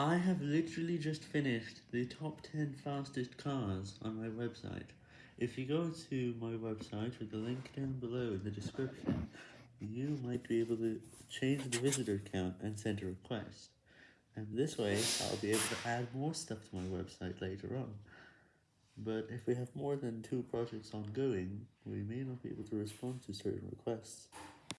I have literally just finished the top 10 fastest cars on my website. If you go to my website with the link down below in the description, you might be able to change the visitor count and send a request. And this way, I'll be able to add more stuff to my website later on. But if we have more than two projects ongoing, we may not be able to respond to certain requests.